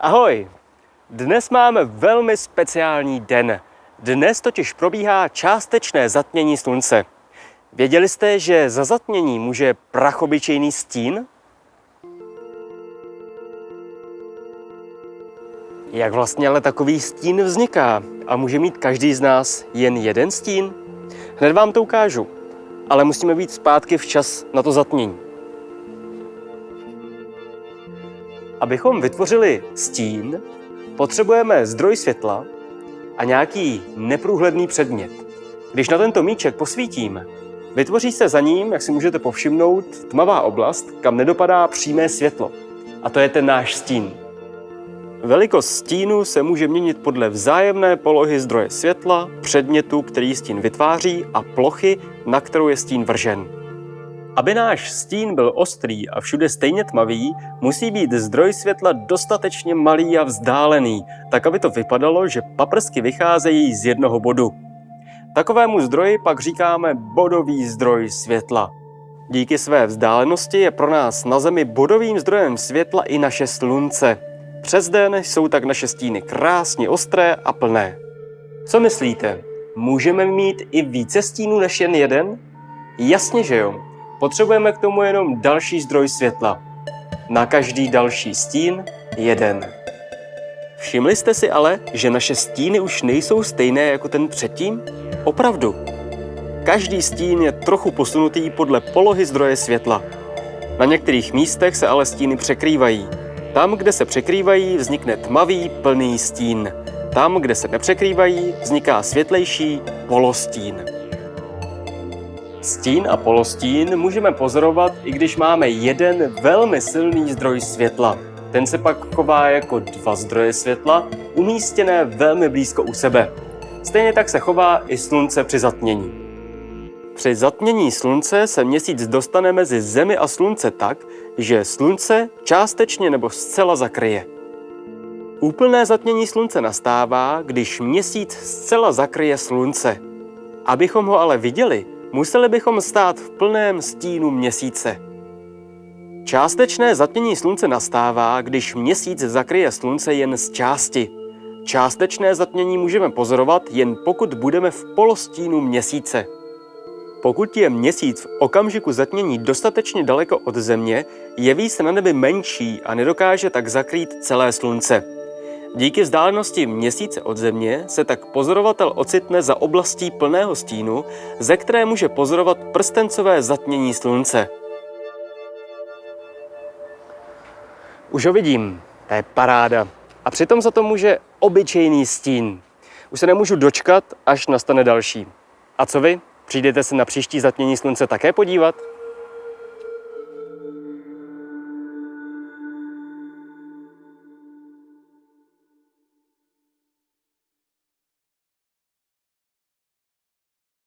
Ahoj! Dnes máme velmi speciální den. Dnes totiž probíhá částečné zatmění slunce. Věděli jste, že za zatmění může prachobyčejný stín? Jak vlastně ale takový stín vzniká? A může mít každý z nás jen jeden stín? Hned vám to ukážu, ale musíme být zpátky včas na to zatmění. Abychom vytvořili stín, potřebujeme zdroj světla a nějaký neprůhledný předmět. Když na tento míček posvítím, vytvoří se za ním, jak si můžete povšimnout, tmavá oblast, kam nedopadá přímé světlo. A to je ten náš stín. Velikost stínu se může měnit podle vzájemné polohy zdroje světla, předmětu, který stín vytváří a plochy, na kterou je stín vržen. Aby náš stín byl ostrý a všude stejně tmavý, musí být zdroj světla dostatečně malý a vzdálený, tak aby to vypadalo, že paprsky vycházejí z jednoho bodu. Takovému zdroji pak říkáme bodový zdroj světla. Díky své vzdálenosti je pro nás na Zemi bodovým zdrojem světla i naše slunce. Přes den jsou tak naše stíny krásně ostré a plné. Co myslíte? Můžeme mít i více stínů než jen jeden? Jasně, že jo. Potřebujeme k tomu jenom další zdroj světla. Na každý další stín jeden. Všimli jste si ale, že naše stíny už nejsou stejné jako ten předtím? Opravdu. Každý stín je trochu posunutý podle polohy zdroje světla. Na některých místech se ale stíny překrývají. Tam, kde se překrývají, vznikne tmavý, plný stín. Tam, kde se nepřekrývají, vzniká světlejší polostín. Stín a polostín můžeme pozorovat, i když máme jeden velmi silný zdroj světla. Ten se pak chová jako dva zdroje světla, umístěné velmi blízko u sebe. Stejně tak se chová i slunce při zatmění. Při zatmění slunce se měsíc dostane mezi Zemi a slunce tak, že slunce částečně nebo zcela zakryje. Úplné zatmění slunce nastává, když měsíc zcela zakryje slunce. Abychom ho ale viděli, museli bychom stát v plném stínu měsíce. Částečné zatmění slunce nastává, když měsíc zakryje slunce jen z části. Částečné zatmění můžeme pozorovat jen pokud budeme v polostínu měsíce. Pokud je měsíc v okamžiku zatmění dostatečně daleko od Země, jeví se na nebi menší a nedokáže tak zakrýt celé slunce. Díky vzdálenosti měsíce od Země se tak pozorovatel ocitne za oblastí plného stínu, ze které může pozorovat prstencové zatmění slunce. Už ho vidím, to je paráda. A přitom za to může obyčejný stín. Už se nemůžu dočkat, až nastane další. A co vy? Přijdete se na příští zatmění slunce také podívat?